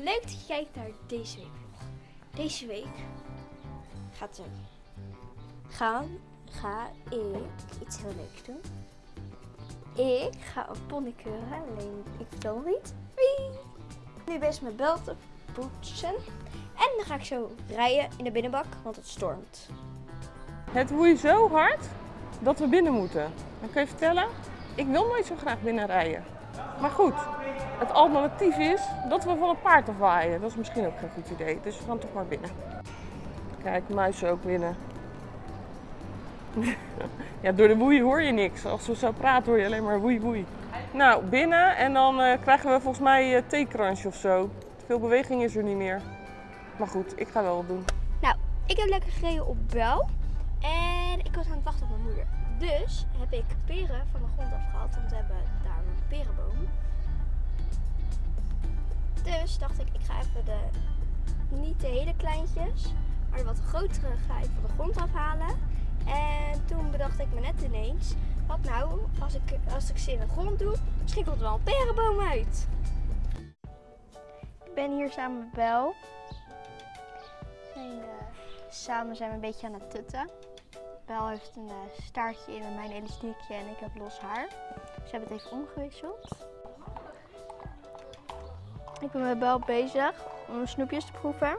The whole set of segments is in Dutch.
Leuk dat je kijkt naar deze week vlog. Deze week gaat er gaan, ga ik iets heel leuks doen. Ik ga een pony keuren, alleen ik nog niet wie. Nu bezig met bel te poetsen. En dan ga ik zo rijden in de binnenbak, want het stormt. Het woei zo hard dat we binnen moeten. Dan kan je vertellen, ik wil nooit zo graag binnen rijden. Maar goed, het alternatief is dat we van een paard afwaaien. Dat is misschien ook geen goed idee, dus we gaan toch maar binnen. Kijk, muizen ook binnen. ja, door de woei hoor je niks. Als we zo praten hoor je alleen maar woei woei. Nou, binnen en dan eh, krijgen we volgens mij uh, theekransje of zo. Veel beweging is er niet meer. Maar goed, ik ga wel wat doen. Nou, ik heb lekker gereden op bel. En was aan het wachten op mijn moeder. Dus heb ik peren van de grond afgehaald, want we hebben daar een perenboom. Dus dacht ik, ik ga even de, niet de hele kleintjes, maar de wat grotere ga ik van de grond afhalen. En toen bedacht ik me net ineens, wat nou als ik, als ik ze in de grond doe, misschien komt er wel een perenboom uit. Ik ben hier samen met Bel. Zijn, eh, samen zijn we een beetje aan het tutten. Bel heeft een eh, staartje in mijn elastiekje en ik heb los haar. Dus we hebben het even omgewisseld. Ik ben met Bel bezig om snoepjes te proeven.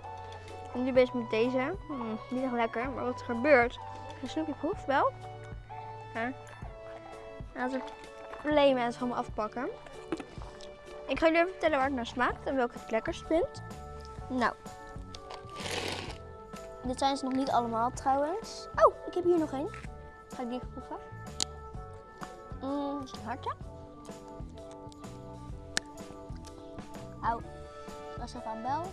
Ik ben nu bezig met deze. Mm, niet echt lekker, maar wat er gebeurt. Als een snoepje proeft, Bel. Ja. En als er problemen en het gewoon afpakken. Ik ga jullie even vertellen waar het naar smaakt en welke het lekkerst vind. Nou, dit zijn ze nog niet allemaal trouwens. Oh, ik heb hier nog één. Ga ik die even proeven? Mm, is een hartje. Au, dat is even aan Bel.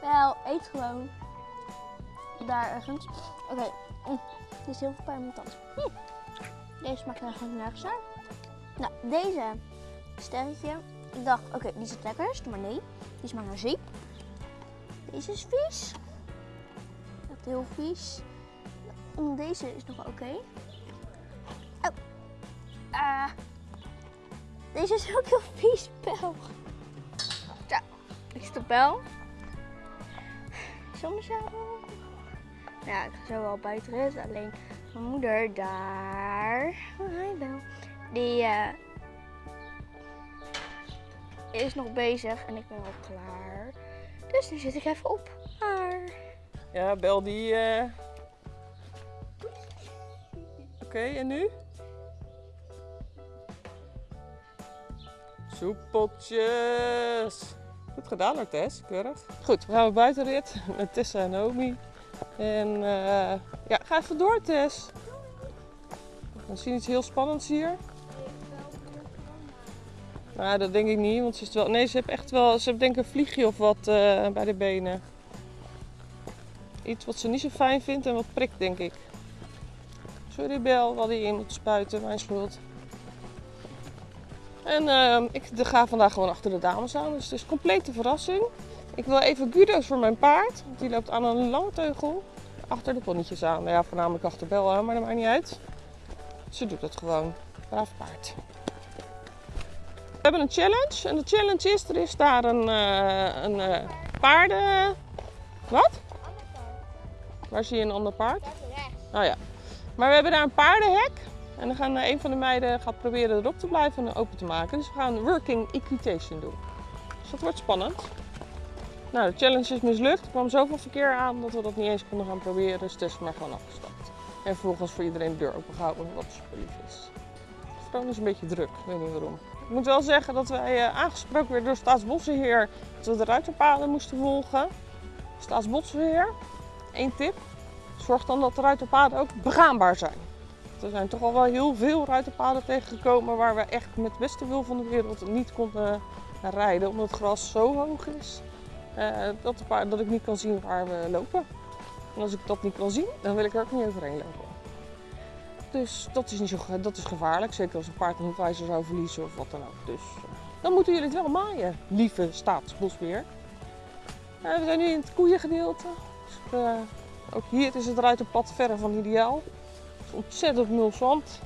Bel, eet gewoon. Daar ergens. Oké, mm, dit is heel veel pijn mijn. Hm. Deze smaakt eigenlijk nergens naar. Nou, deze sterretje. Ik dacht, oké, die is het lekkerst, maar nee. Die smaakt naar zeep. Deze is vies heel vies. Deze is nog oké. Oh. Uh. Deze is ook heel vies, Bel. Zo, ik zit op Bel. Zonder zadel. Ja, ik ga zo wel buiten rit. Alleen mijn moeder daar. Oh, hi Bel. Die uh, is nog bezig en ik ben al klaar. Dus nu zit ik even op. Ja, bel die. Uh... Oké, en nu? Soepeltjes. Goed gedaan hoor, Tess. Keurig. Goed, we gaan buitenrit met Tessa en Naomi. En uh, ja, ga even door, Tess. We zien iets heel spannends hier. Nou, dat denk ik niet, want ze is wel. Nee, ze heeft echt wel. Ze heeft denk ik een vliegje of wat uh, bij de benen. Iets wat ze niet zo fijn vindt en wat prikt, denk ik. Sorry Bel, wat hij in moet spuiten, mijn schuld. En uh, ik ga vandaag gewoon achter de dames aan, dus het is complete verrassing. Ik wil even Guido's voor mijn paard, want die loopt aan een lange teugel achter de ponnetjes aan. Nou ja, voornamelijk achter Bel maar dat maakt niet uit. Ze doet het gewoon. Braaf paard. We hebben een challenge en de challenge is, er is daar een, uh, een uh, paarden... Wat? Waar zie je een ander paard? Oh ja. Maar we hebben daar een paardenhek. En dan gaan een van de meiden gaat proberen erop te blijven en open te maken. Dus we gaan working equitation doen. Dus dat wordt spannend. Nou, de challenge is mislukt. Er kwam zoveel verkeer aan dat we dat niet eens konden gaan proberen. Dus het is maar gewoon afgestapt. En vervolgens voor iedereen de deur opengehouden, wat super lief is. Het gewoon is een beetje druk, ik weet niet waarom. Ik moet wel zeggen dat wij uh, aangesproken werden door Staatsbosbeheer dat we de ruiterpaden moesten volgen. Staatsbosbeheer, Eén tip, zorg dan dat de ruiterpaden ook begaanbaar zijn. Er zijn toch al wel heel veel ruiterpaden tegengekomen waar we echt met het beste wil van de wereld niet konden rijden. Omdat het gras zo hoog is uh, dat, paard, dat ik niet kan zien waar we lopen. En als ik dat niet kan zien, dan wil ik er ook niet overheen lopen. Dus dat is, niet zo, dat is gevaarlijk, zeker als een paard een hoefijzer zou verliezen of wat dan ook. Dus uh, dan moeten jullie het wel maaien, lieve staatsbosbeheer. We zijn nu in het koeiengedeelte. Dus, ook hier is het ruiterpad verre van ideaal. Het is ontzettend nul zand.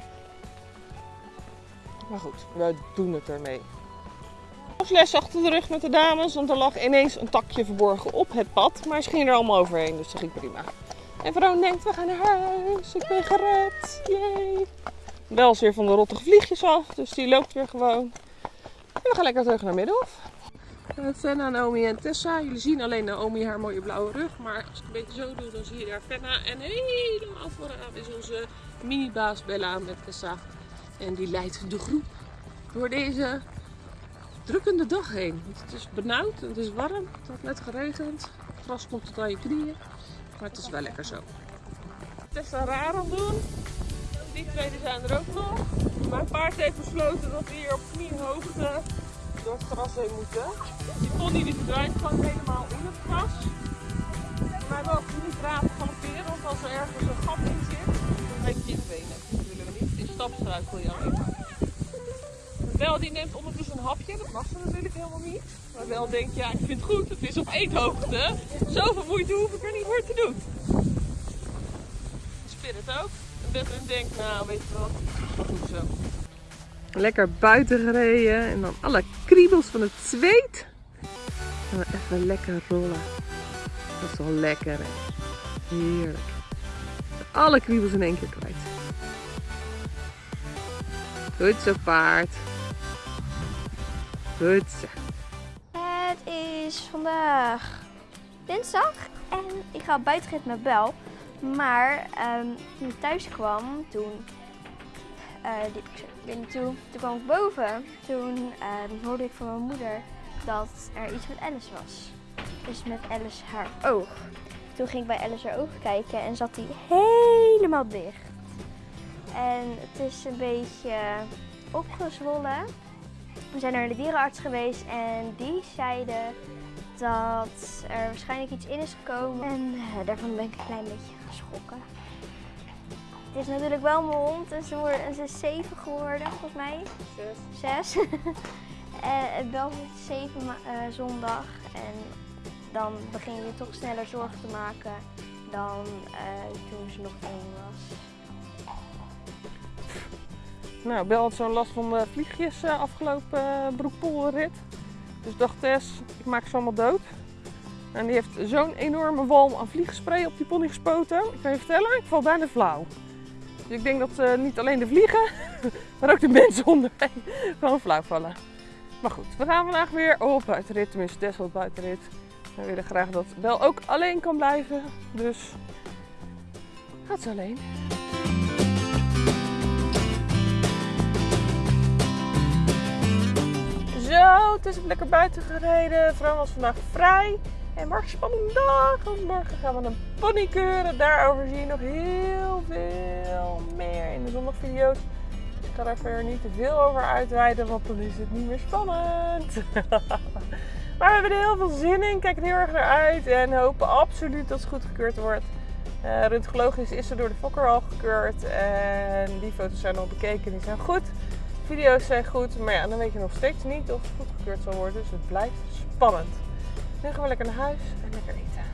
Maar goed, we doen het ermee. les achter de rug met de dames, want er lag ineens een takje verborgen op het pad. Maar ze gingen er allemaal overheen, dus dat ging prima. En Veron denkt, we gaan naar huis, ik ben gered, yay. Is weer van de rottige vliegjes af, dus die loopt weer gewoon. En we gaan lekker terug naar Middelhof. Fenna, Naomi en Tessa. Jullie zien alleen Naomi haar mooie blauwe rug. Maar als ik een beetje zo doe, dan zie je daar Fenna. En helemaal vooraan is onze mini-baas Bella met Tessa. En die leidt de groep door deze drukkende dag heen. Want het is benauwd, het is warm, het had net geregend. Het gras komt tot aan je knieën. Maar het is wel lekker zo. Tessa raar doen. Die twee zijn er ook nog. Mijn paard heeft besloten dat we hier op kniehoogte door het gras heen moeten. Die pony die verdwijnt gewoon helemaal in het gras. Maar we mogen niet raar galopperen, want als er ergens een gat in zit, dan breek je benen. Dat willen we niet. In stapstruikel je alleen maar. Wel, die neemt ondertussen een hapje. Dat mag ze natuurlijk helemaal niet. Maar wel denkt, ja, ik vind het goed. Het is op eethoogte. Zoveel moeite hoef ik er niet voor te doen. Spirit ook. En denkt, nou, weet je wat, dat goed zo. Lekker buiten gereden en dan alle kriebels van het zweet. En even lekker rollen. Dat is wel lekker hè. Heerlijk. Alle kriebels in één keer kwijt. Goed zo paard. Goed zo. Het is vandaag dinsdag en ik ga op buitenrit met Bel. Maar ehm, toen ik thuis kwam, toen eh, liep ik zo naartoe. Toen kwam ik boven. Toen ehm, hoorde ik van mijn moeder dat er iets met Alice was. Dus met Alice haar oog. Toen ging ik bij Alice haar oog kijken en zat die helemaal dicht. En het is een beetje opgezwollen. We zijn naar de dierenarts geweest en die zeiden dat er waarschijnlijk iets in is gekomen. En eh, daarvan ben ik een klein beetje geschrokken. Het is natuurlijk wel mijn hond en ze, worden, en ze is zeven geworden volgens mij. Zes. en wel zeven eh, zondag. En dan begin je toch sneller zorgen te maken dan eh, toen ze nog één was. Nou, Bel had zo'n last van de vliegjes eh, afgelopen uh, broekpoelrit. Dus dacht Tess, ik maak ze allemaal dood. En die heeft zo'n enorme walm aan vliegspray op die pony gespoten. Ik kan je vertellen, ik val bijna flauw. Dus ik denk dat eh, niet alleen de vliegen, maar ook de mensen onderweg gewoon flauw vallen. Maar goed, we gaan vandaag weer op buitenrit, tenminste Tess wil op buitenrit. We willen graag dat Bel ook alleen kan blijven. Dus gaat ze alleen. Zo, het is lekker buiten gereden. Vrouw was vandaag vrij. En morgen spannende dag. Want morgen gaan we een pony keuren. Daarover zie je nog heel veel meer in de zondagvideo's. Ik ga daar verder niet te veel over uitweiden, want dan is het niet meer spannend. maar we hebben er heel veel zin in. Kijk er heel erg naar uit. En hopen absoluut dat het goed gekeurd wordt. Uh, is ze door de fokker al gekeurd. En die foto's zijn al bekeken. Die zijn goed video's zijn goed, maar ja, dan weet je nog steeds niet of het goedgekeurd zal worden. Dus het blijft spannend. Nu gaan we lekker naar huis en lekker eten.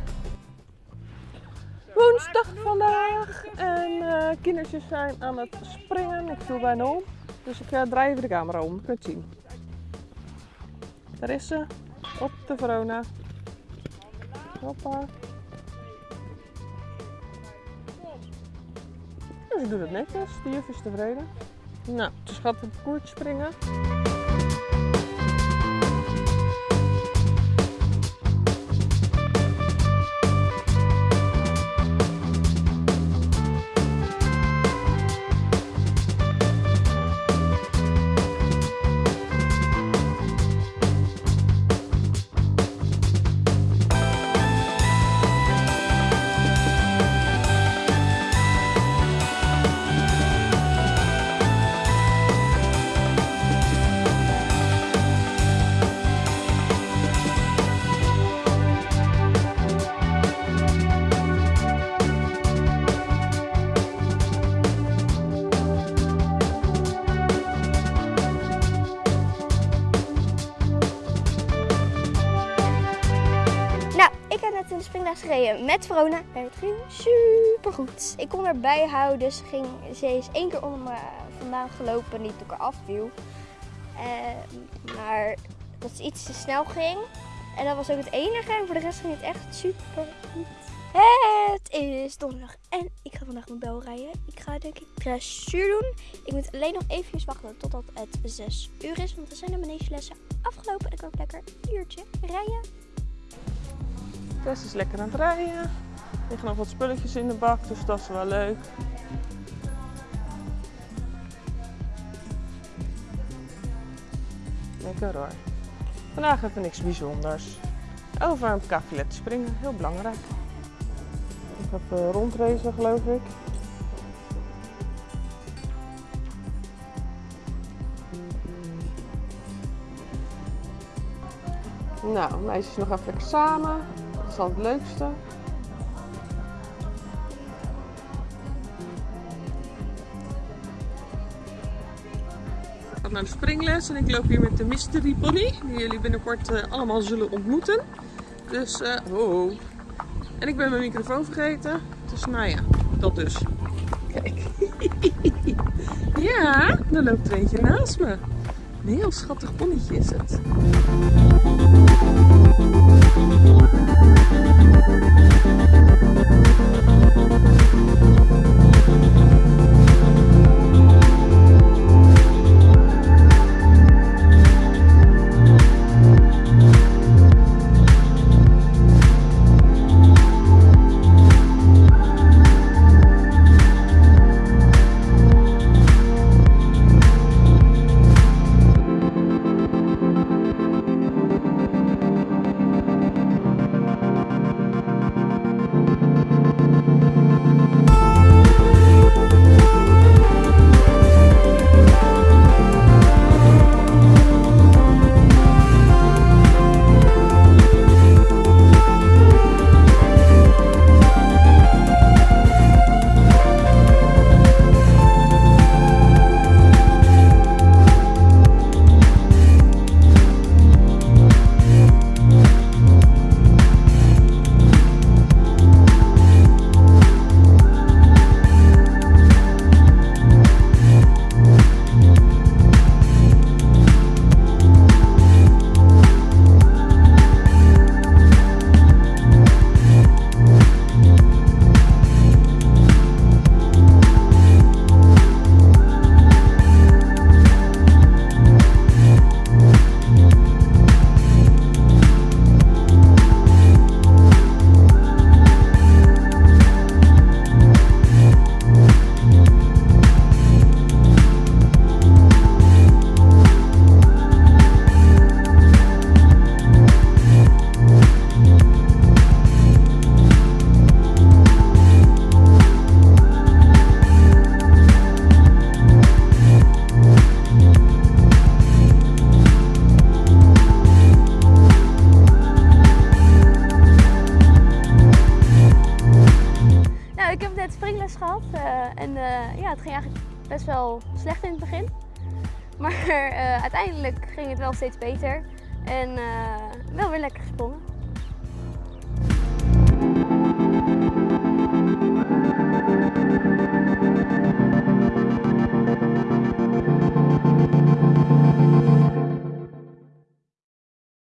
Woensdag vandaag en uh, kindertjes zijn aan het springen. Ik viel bijna om, dus ik uh, draai even de camera om. Je kunt het zien. Daar is ze, op de Verona. Hoppa. En ze doet het netjes, de juf is tevreden. Nou, dus gaat op het koertje springen. Springles gereden met Verona. En het ging super goed. Ik kon haar bijhouden. Dus ging, ze is één keer onder me vandaan gelopen. Niet toen ik eraf. Eh, maar dat het iets te snel ging. En dat was ook het enige. En voor de rest ging het echt super goed. Het is donderdag en ik ga vandaag mijn bel rijden. Ik ga denk ik dressuur doen. Ik moet alleen nog even wachten totdat het 6 uur is. Want dan zijn de manegelessen afgelopen. En ik kan ook lekker een uurtje rijden. Tess is lekker aan het rijden. Er liggen nog wat spulletjes in de bak, dus dat is wel leuk. Lekker hoor. Vandaag hebben we niks bijzonders. Over een kafilet springen, heel belangrijk. Ik heb uh, rondracen geloof ik. Nou, meisjes nog even lekker samen. Is al het leukste. Ik ga naar de springles en ik loop hier met de Mystery Pony, die jullie binnenkort uh, allemaal zullen ontmoeten. Dus, uh, oh. En ik ben mijn microfoon vergeten. Dus nou ja, dat dus. Kijk. ja, er loopt er eentje naast me. Een heel schattig ponnetje is het. Thank you. Springles gehad. Uh, en uh, ja, het ging eigenlijk best wel slecht in het begin. Maar uh, uiteindelijk ging het wel steeds beter. En wel weer lekker gesprongen.